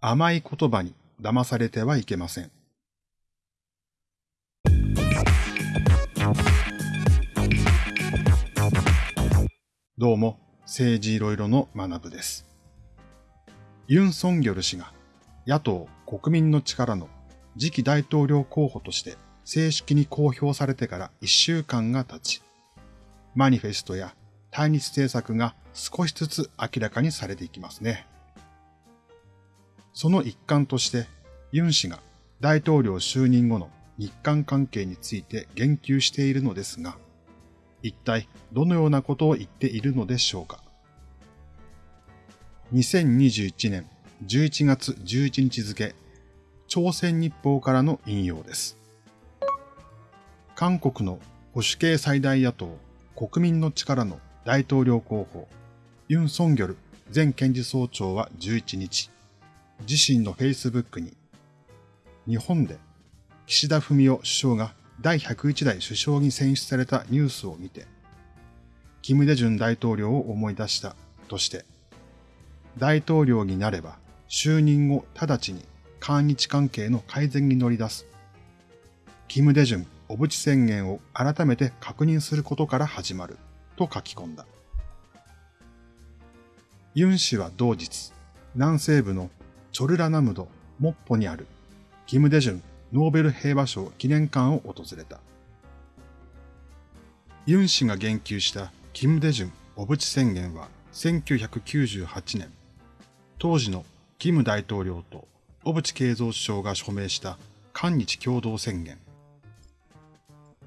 甘い言葉に騙されてはいけません。どうも、政治いろいろの学部です。ユン・ソンギョル氏が野党国民の力の次期大統領候補として正式に公表されてから1週間が経ち、マニフェストや対日政策が少しずつ明らかにされていきますね。その一環として、ユン氏が大統領就任後の日韓関係について言及しているのですが、一体どのようなことを言っているのでしょうか。2021年11月11日付、朝鮮日報からの引用です。韓国の保守系最大野党国民の力の大統領候補、ユン・ソンギョル前検事総長は11日、自身の Facebook に、日本で岸田文雄首相が第101代首相に選出されたニュースを見て、キム・デジュン大統領を思い出したとして、大統領になれば就任後直ちに韓日関係の改善に乗り出す。キム・デジュン小渕宣言を改めて確認することから始まると書き込んだ。ユン氏は同日、南西部のチョルラナムド、モッポにある、キム・デジュンノーベル平和賞記念館を訪れた。ユン氏が言及したキム・デジュン小渕宣言は1998年、当時のキム大統領と小渕恵三首相が署名した韓日共同宣言。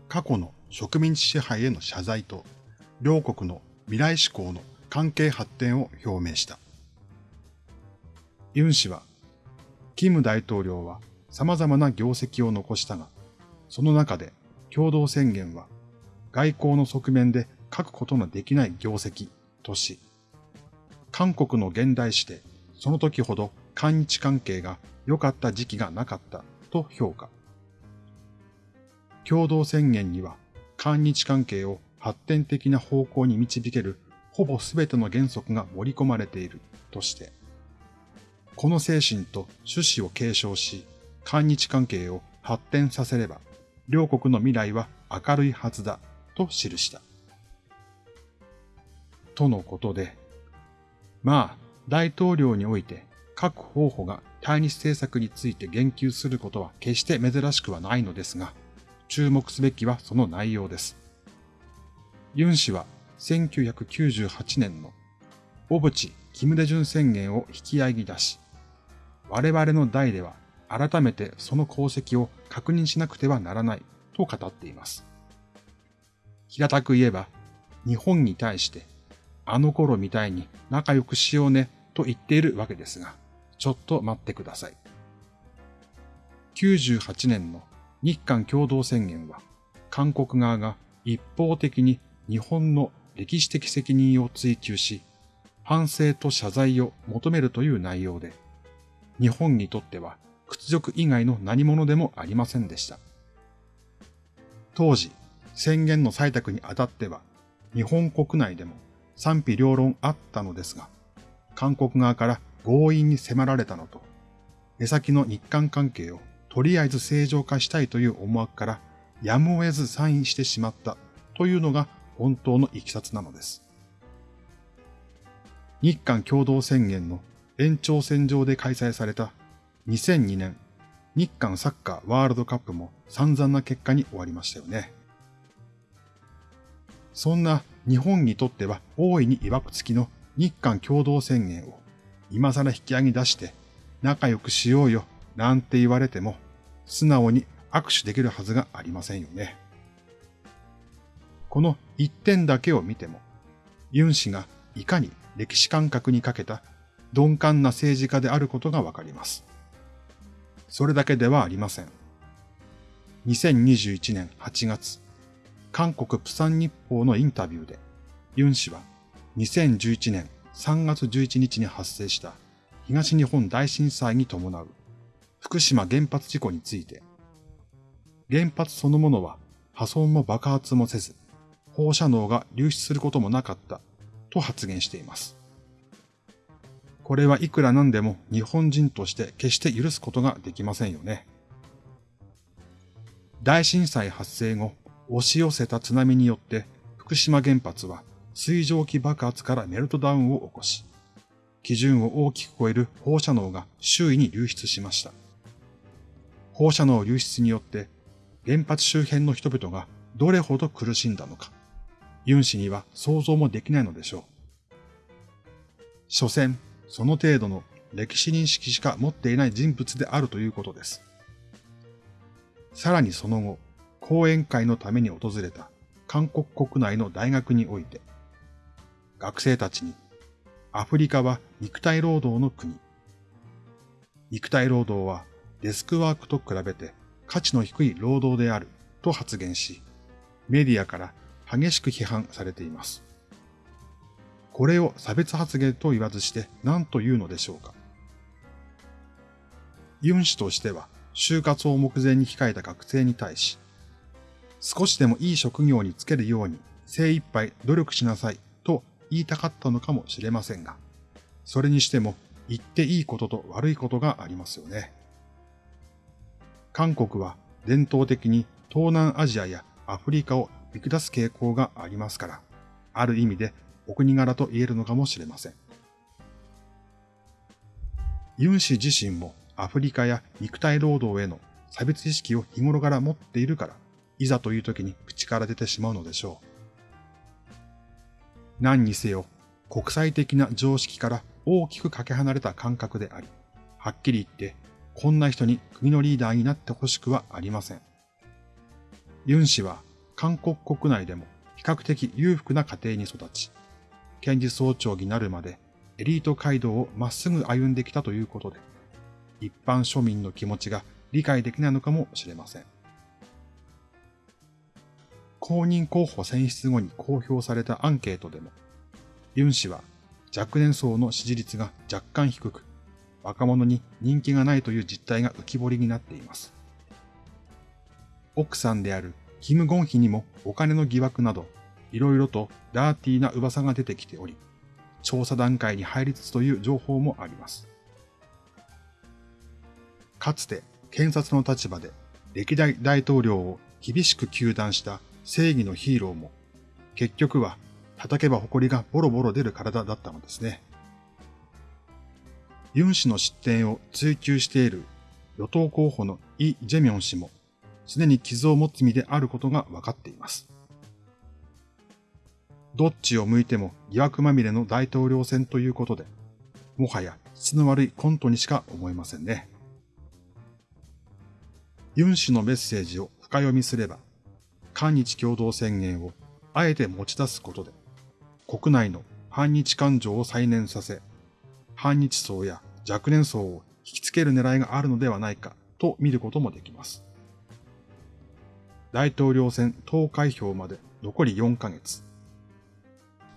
過去の植民地支配への謝罪と、両国の未来志向の関係発展を表明した。ユン氏は、キム大統領は様々な業績を残したが、その中で共同宣言は外交の側面で書くことのできない業績とし、韓国の現代史でその時ほど韓日関係が良かった時期がなかったと評価。共同宣言には韓日関係を発展的な方向に導けるほぼ全ての原則が盛り込まれているとして、この精神と趣旨を継承し、韓日関係を発展させれば、両国の未来は明るいはずだ、と記した。とのことで、まあ、大統領において各候補が対日政策について言及することは決して珍しくはないのですが、注目すべきはその内容です。ユン氏は1998年の小渕・キム・デジュン宣言を引き合いに出し、我々の代では改めてその功績を確認しなくてはならないと語っています。平たく言えば、日本に対して、あの頃みたいに仲良くしようねと言っているわけですが、ちょっと待ってください。98年の日韓共同宣言は、韓国側が一方的に日本の歴史的責任を追求し、反省と謝罪を求めるという内容で、日本にとっては屈辱以外の何者でもありませんでした。当時、宣言の採択にあたっては、日本国内でも賛否両論あったのですが、韓国側から強引に迫られたのと、目先の日韓関係をとりあえず正常化したいという思惑からやむを得ずサインしてしまったというのが本当のいきさつなのです。日韓共同宣言の延長線上で開催された2002年日韓サッカーワールドカップも散々な結果に終わりましたよね。そんな日本にとっては大いに曰く付きの日韓共同宣言を今更引き上げ出して仲良くしようよなんて言われても素直に握手できるはずがありませんよね。この一点だけを見ても、ユン氏がいかに歴史感覚に欠けた鈍感な政治家であることがわかります。それだけではありません。2021年8月、韓国プサン日報のインタビューで、ユン氏は2011年3月11日に発生した東日本大震災に伴う福島原発事故について、原発そのものは破損も爆発もせず、放射能が流出することもなかったと発言しています。これはいくらなんでも日本人として決して許すことができませんよね。大震災発生後、押し寄せた津波によって福島原発は水蒸気爆発からメルトダウンを起こし、基準を大きく超える放射能が周囲に流出しました。放射能流出によって原発周辺の人々がどれほど苦しんだのか、ユン氏には想像もできないのでしょう。所詮、その程度の歴史認識しか持っていない人物であるということです。さらにその後、講演会のために訪れた韓国国内の大学において、学生たちにアフリカは肉体労働の国。肉体労働はデスクワークと比べて価値の低い労働であると発言し、メディアから激しく批判されています。これを差別発言と言わずして何と言うのでしょうか。ユン氏としては就活を目前に控えた学生に対し、少しでもいい職業に就けるように精一杯努力しなさいと言いたかったのかもしれませんが、それにしても言っていいことと悪いことがありますよね。韓国は伝統的に東南アジアやアフリカを見下す傾向がありますから、ある意味でお国柄と言えるのかもしれません。ユン氏自身もアフリカや肉体労働への差別意識を日頃から持っているから、いざという時に口から出てしまうのでしょう。何にせよ、国際的な常識から大きくかけ離れた感覚であり、はっきり言ってこんな人に国のリーダーになってほしくはありません。ユン氏は韓国国内でも比較的裕福な家庭に育ち、検事総長になるまでエリート街道をまっすぐ歩んできたということで、一般庶民の気持ちが理解できないのかもしれません。公認候補選出後に公表されたアンケートでも、ユン氏は若年層の支持率が若干低く、若者に人気がないという実態が浮き彫りになっています。奥さんであるキム・ゴンヒにもお金の疑惑など、いろいろとダーティーな噂が出てきており、調査段階に入りつつという情報もあります。かつて検察の立場で歴代大統領を厳しく糾弾した正義のヒーローも、結局は叩けば埃がボロボロ出る体だったのですね。ユン氏の失点を追求している与党候補のイ・ジェミョン氏も、すでに傷を持つ身であることが分かっています。どっちを向いても疑惑まみれの大統領選ということで、もはや質の悪いコントにしか思えませんね。ユン氏のメッセージを深読みすれば、韓日共同宣言をあえて持ち出すことで、国内の反日感情を再燃させ、反日層や若年層を引きつける狙いがあるのではないかと見ることもできます。大統領選投開票まで残り4ヶ月。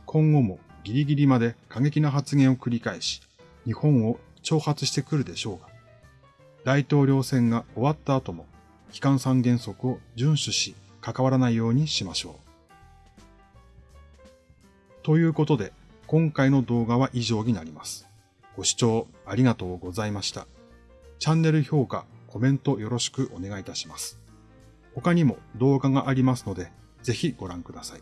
今後もギリギリまで過激な発言を繰り返し、日本を挑発してくるでしょうが、大統領選が終わった後も、機関三原則を遵守し、関わらないようにしましょう。ということで、今回の動画は以上になります。ご視聴ありがとうございました。チャンネル評価、コメントよろしくお願いいたします。他にも動画がありますので、ぜひご覧ください。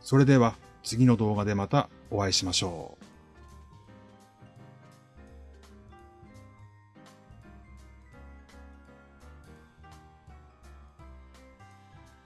それでは次の動画でまたお会いしましょう。